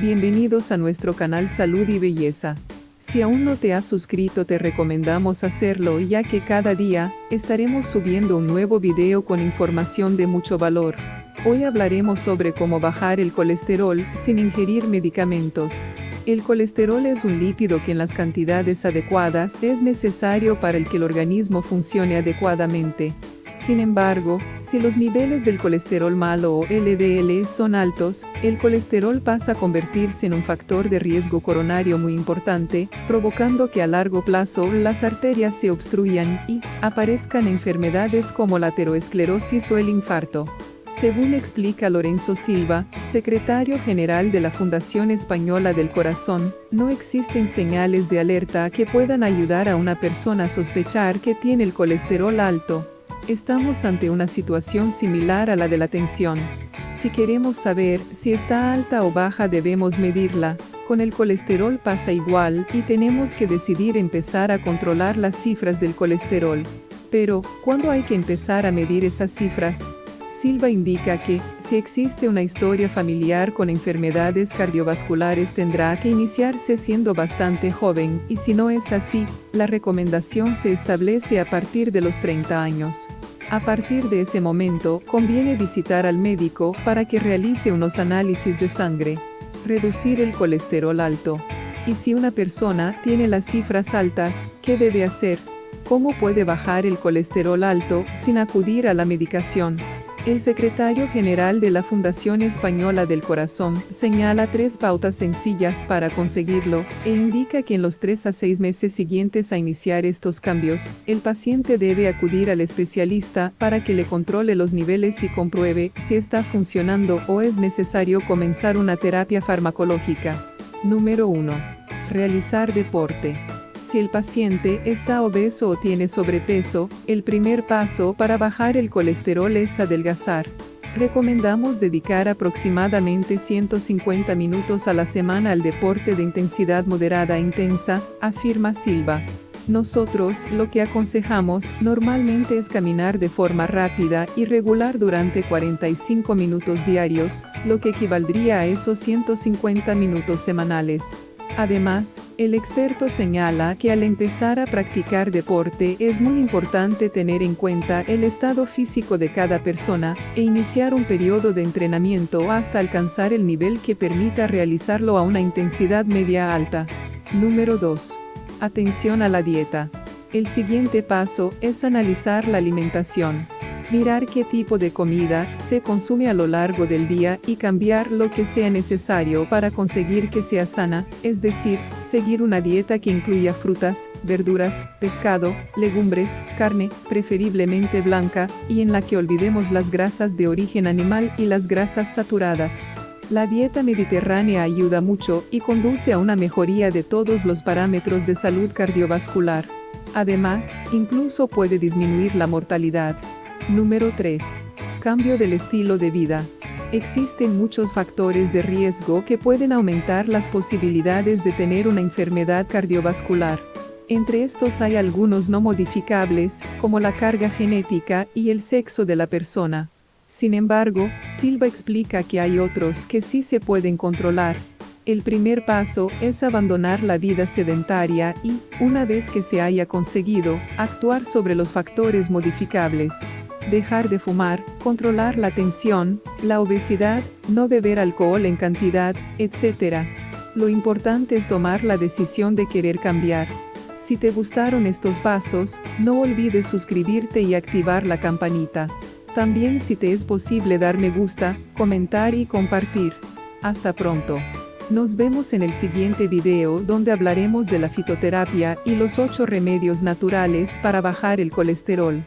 Bienvenidos a nuestro canal Salud y Belleza. Si aún no te has suscrito te recomendamos hacerlo ya que cada día, estaremos subiendo un nuevo video con información de mucho valor. Hoy hablaremos sobre cómo bajar el colesterol sin ingerir medicamentos. El colesterol es un lípido que en las cantidades adecuadas es necesario para que el organismo funcione adecuadamente. Sin embargo, si los niveles del colesterol malo o LDL son altos, el colesterol pasa a convertirse en un factor de riesgo coronario muy importante, provocando que a largo plazo las arterias se obstruyan y aparezcan enfermedades como la aterosclerosis o el infarto. Según explica Lorenzo Silva, secretario general de la Fundación Española del Corazón, no existen señales de alerta que puedan ayudar a una persona a sospechar que tiene el colesterol alto. Estamos ante una situación similar a la de la tensión. Si queremos saber si está alta o baja debemos medirla. Con el colesterol pasa igual y tenemos que decidir empezar a controlar las cifras del colesterol. Pero, ¿cuándo hay que empezar a medir esas cifras? Silva indica que, si existe una historia familiar con enfermedades cardiovasculares tendrá que iniciarse siendo bastante joven, y si no es así, la recomendación se establece a partir de los 30 años. A partir de ese momento, conviene visitar al médico para que realice unos análisis de sangre. Reducir el colesterol alto. Y si una persona tiene las cifras altas, ¿qué debe hacer? ¿Cómo puede bajar el colesterol alto sin acudir a la medicación? El secretario general de la Fundación Española del Corazón señala tres pautas sencillas para conseguirlo, e indica que en los tres a seis meses siguientes a iniciar estos cambios, el paciente debe acudir al especialista para que le controle los niveles y compruebe si está funcionando o es necesario comenzar una terapia farmacológica. Número 1. Realizar deporte. Si el paciente está obeso o tiene sobrepeso, el primer paso para bajar el colesterol es adelgazar. Recomendamos dedicar aproximadamente 150 minutos a la semana al deporte de intensidad moderada e intensa, afirma Silva. Nosotros lo que aconsejamos normalmente es caminar de forma rápida y regular durante 45 minutos diarios, lo que equivaldría a esos 150 minutos semanales. Además, el experto señala que al empezar a practicar deporte es muy importante tener en cuenta el estado físico de cada persona e iniciar un periodo de entrenamiento hasta alcanzar el nivel que permita realizarlo a una intensidad media alta. Número 2. Atención a la dieta. El siguiente paso es analizar la alimentación mirar qué tipo de comida se consume a lo largo del día y cambiar lo que sea necesario para conseguir que sea sana, es decir, seguir una dieta que incluya frutas, verduras, pescado, legumbres, carne, preferiblemente blanca, y en la que olvidemos las grasas de origen animal y las grasas saturadas. La dieta mediterránea ayuda mucho y conduce a una mejoría de todos los parámetros de salud cardiovascular. Además, incluso puede disminuir la mortalidad. Número 3. Cambio del estilo de vida. Existen muchos factores de riesgo que pueden aumentar las posibilidades de tener una enfermedad cardiovascular. Entre estos hay algunos no modificables, como la carga genética y el sexo de la persona. Sin embargo, Silva explica que hay otros que sí se pueden controlar. El primer paso es abandonar la vida sedentaria y, una vez que se haya conseguido, actuar sobre los factores modificables dejar de fumar, controlar la tensión, la obesidad, no beber alcohol en cantidad, etc. Lo importante es tomar la decisión de querer cambiar. Si te gustaron estos pasos, no olvides suscribirte y activar la campanita. También si te es posible dar me gusta, comentar y compartir. Hasta pronto. Nos vemos en el siguiente video donde hablaremos de la fitoterapia y los 8 remedios naturales para bajar el colesterol.